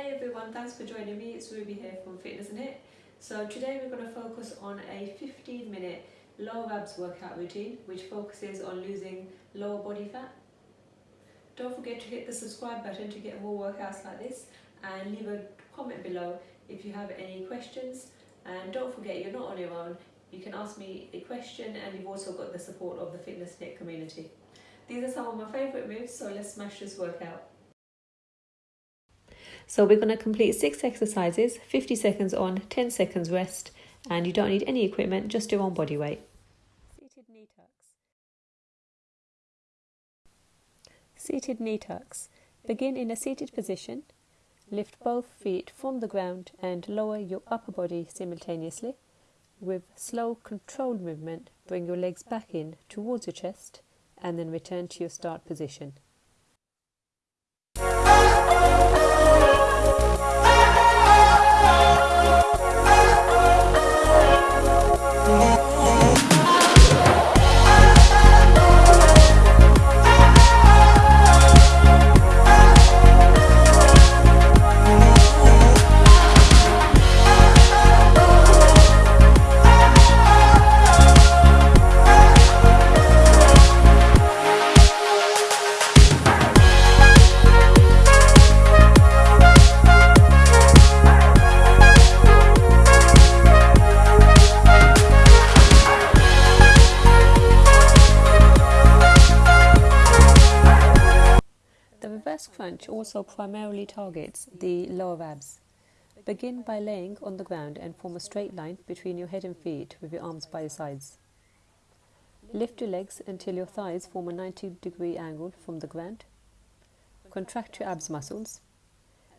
Hi everyone, thanks for joining me. It's Ruby here from Fitness and Hit. So today we're going to focus on a 15 minute lower abs workout routine which focuses on losing lower body fat. Don't forget to hit the subscribe button to get more workouts like this and leave a comment below if you have any questions and don't forget you're not on your own. You can ask me a question and you've also got the support of the Fitness Hit community. These are some of my favourite moves so let's smash this workout. So we're going to complete six exercises, 50 seconds on, 10 seconds rest, and you don't need any equipment, just your own body weight. Seated knee tucks. Seated knee tucks. Begin in a seated position. Lift both feet from the ground and lower your upper body simultaneously. With slow, controlled movement, bring your legs back in towards your chest and then return to your start position. Crunch also primarily targets the lower abs. Begin by laying on the ground and form a straight line between your head and feet with your arms by your sides. Lift your legs until your thighs form a 90 degree angle from the ground. Contract your abs muscles.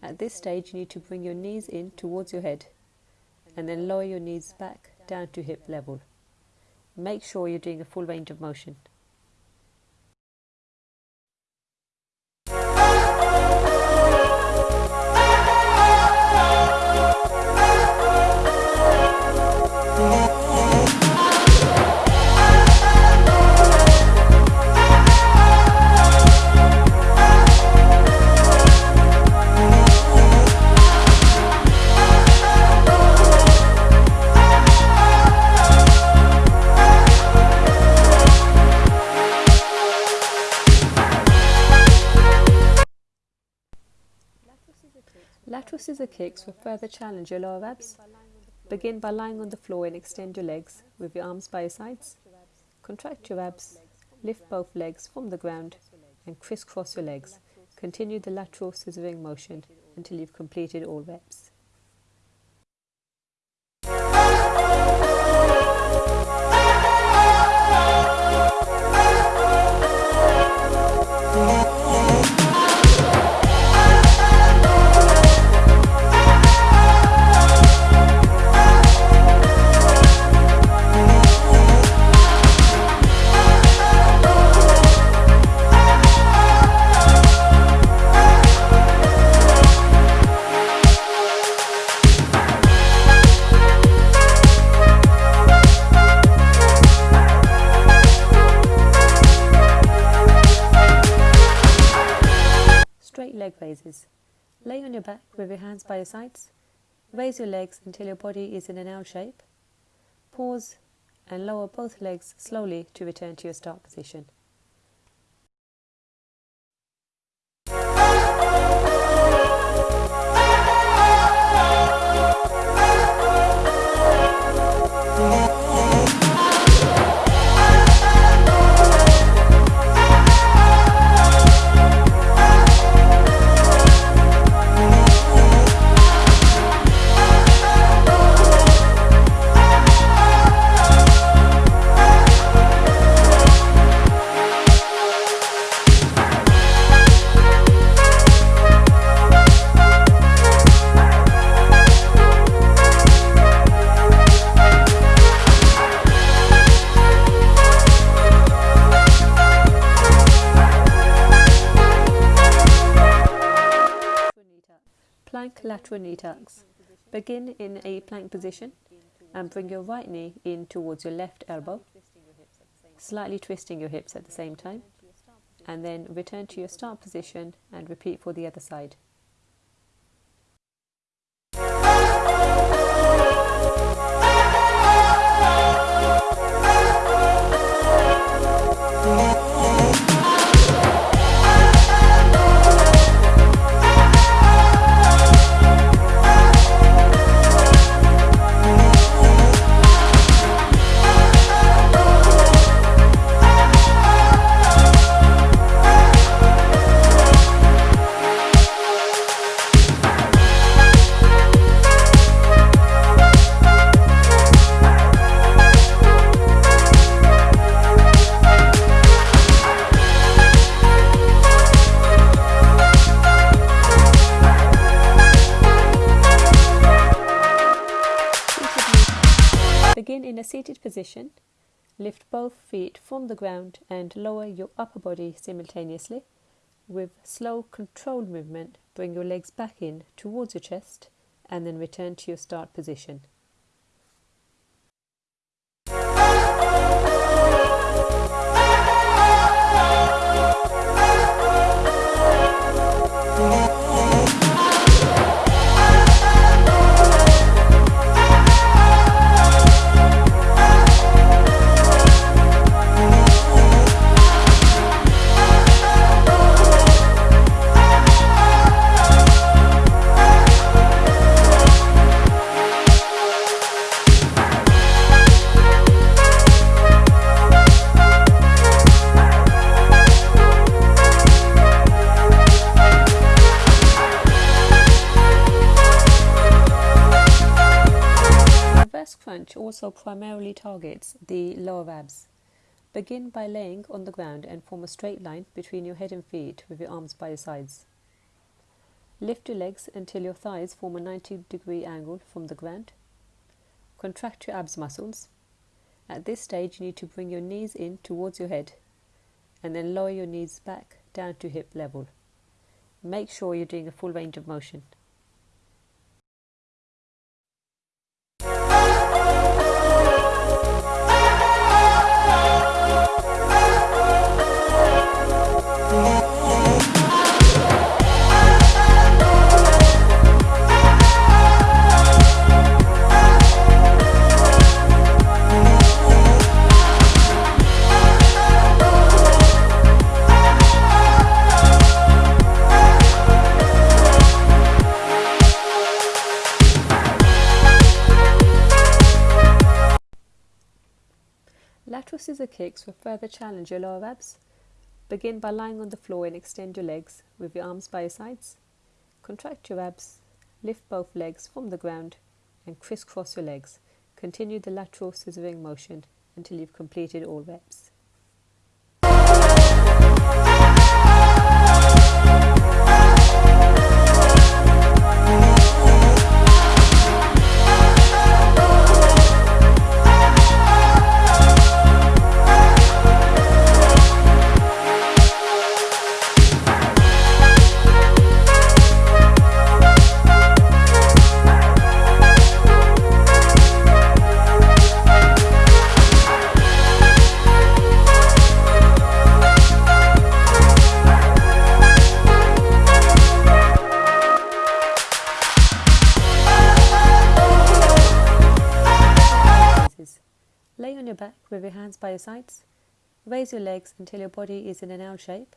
At this stage, you need to bring your knees in towards your head and then lower your knees back down to hip level. Make sure you're doing a full range of motion. Scissor kicks will further challenge your lower abs. Begin by lying on the floor and extend your legs with your arms by your sides. Contract your abs, lift both legs from the ground and crisscross your legs. Continue the lateral scissoring motion until you've completed all reps. Your hands by your sides. Raise your legs until your body is in an L shape. Pause and lower both legs slowly to return to your start position. Lateral knee tucks. Begin in a plank position and bring your right knee in towards your left elbow, slightly twisting your hips at the same time, and then return to your start position and repeat for the other side. Seated position, lift both feet from the ground and lower your upper body simultaneously. With slow, controlled movement, bring your legs back in towards your chest and then return to your start position. The lower abs. Begin by laying on the ground and form a straight line between your head and feet with your arms by your sides. Lift your legs until your thighs form a 90 degree angle from the ground. Contract your abs muscles. At this stage, you need to bring your knees in towards your head and then lower your knees back down to hip level. Make sure you're doing a full range of motion. Kicks will further challenge your lower abs. Begin by lying on the floor and extend your legs with your arms by your sides. Contract your abs, lift both legs from the ground and crisscross your legs. Continue the lateral scissoring motion until you've completed all reps. Your sides. Raise your legs until your body is in an L shape.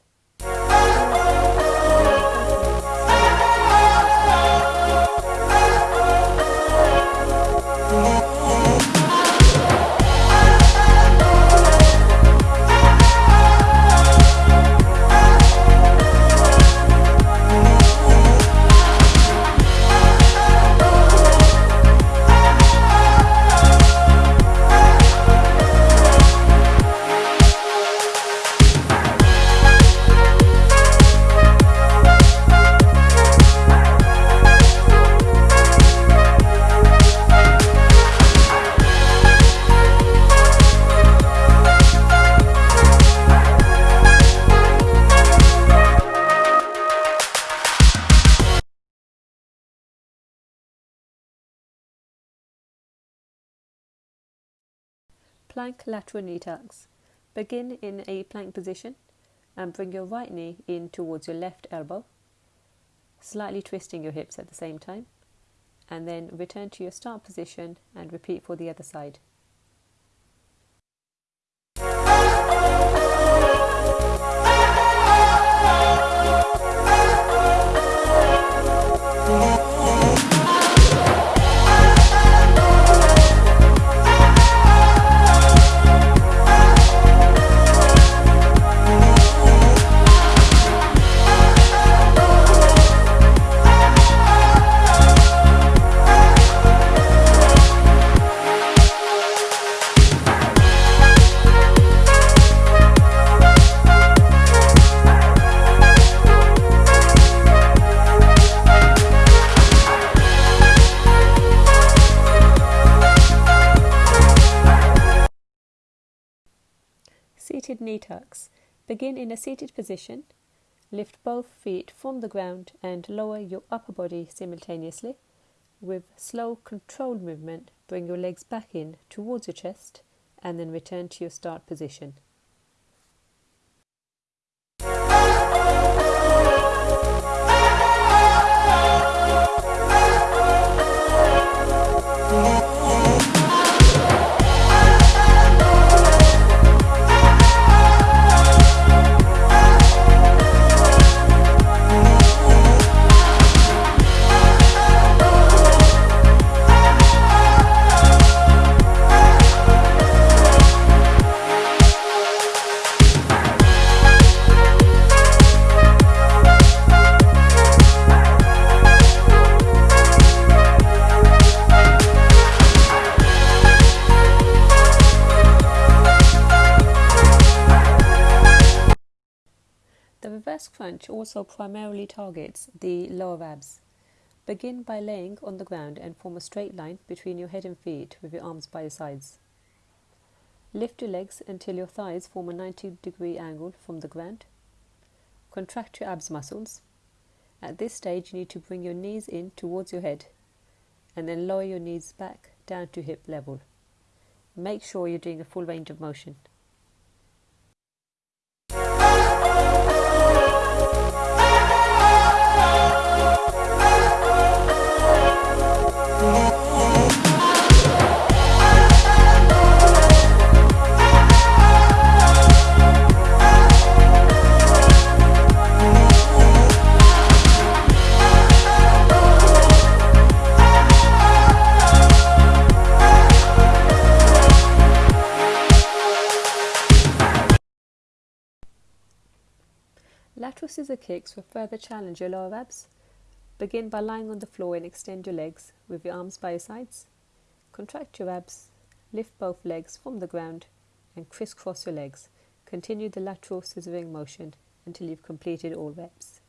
Plank lateral knee tucks. Begin in a plank position and bring your right knee in towards your left elbow, slightly twisting your hips at the same time, and then return to your start position and repeat for the other side. Seated knee tucks. Begin in a seated position. Lift both feet from the ground and lower your upper body simultaneously. With slow, controlled movement, bring your legs back in towards your chest and then return to your start position. The crunch also primarily targets the lower abs. Begin by laying on the ground and form a straight line between your head and feet with your arms by your sides. Lift your legs until your thighs form a 90 degree angle from the ground. Contract your abs muscles. At this stage, you need to bring your knees in towards your head and then lower your knees back down to hip level. Make sure you're doing a full range of motion. Lateral scissor kicks will further challenge your lower abs. Begin by lying on the floor and extend your legs with your arms by your sides. Contract your abs, lift both legs from the ground and crisscross your legs. Continue the lateral scissoring motion until you've completed all reps.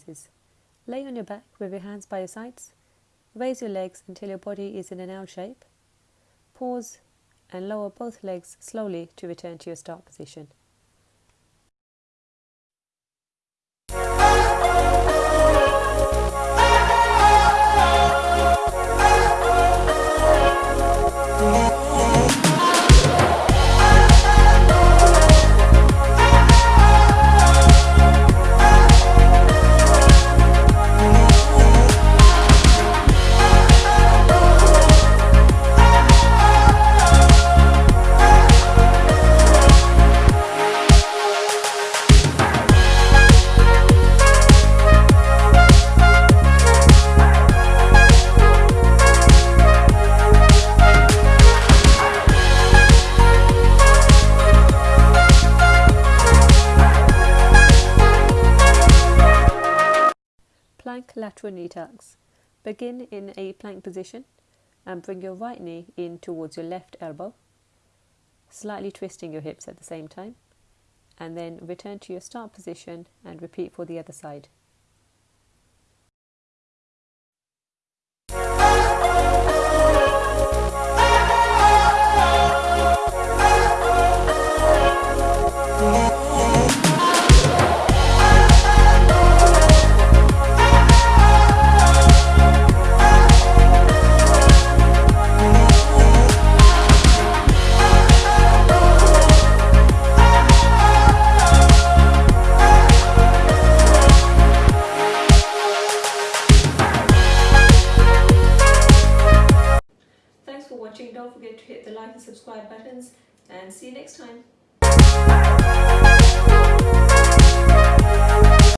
Leg raises. Lay on your back with your hands by your sides. Raise your legs until your body is in an L shape. Pause and lower both legs slowly to return to your start position. Plank lateral knee tucks. Begin in a plank position and bring your right knee in towards your left elbow, slightly twisting your hips at the same time, and then return to your start position and repeat for the other side.